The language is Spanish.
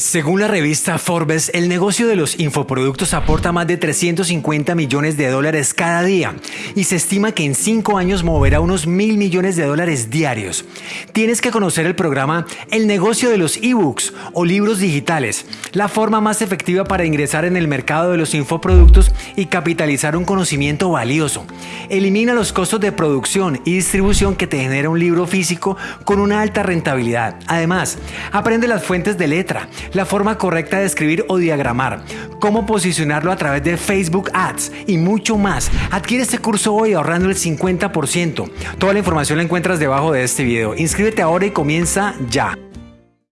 Según la revista Forbes, el negocio de los infoproductos aporta más de 350 millones de dólares cada día y se estima que en cinco años moverá unos mil millones de dólares diarios. Tienes que conocer el programa El negocio de los ebooks o libros digitales, la forma más efectiva para ingresar en el mercado de los infoproductos y capitalizar un conocimiento valioso. Elimina los costos de producción y distribución que te genera un libro físico con una alta rentabilidad. Además, aprende las fuentes de letra la forma correcta de escribir o diagramar, cómo posicionarlo a través de Facebook Ads y mucho más. Adquiere este curso hoy ahorrando el 50%. Toda la información la encuentras debajo de este video. Inscríbete ahora y comienza ya.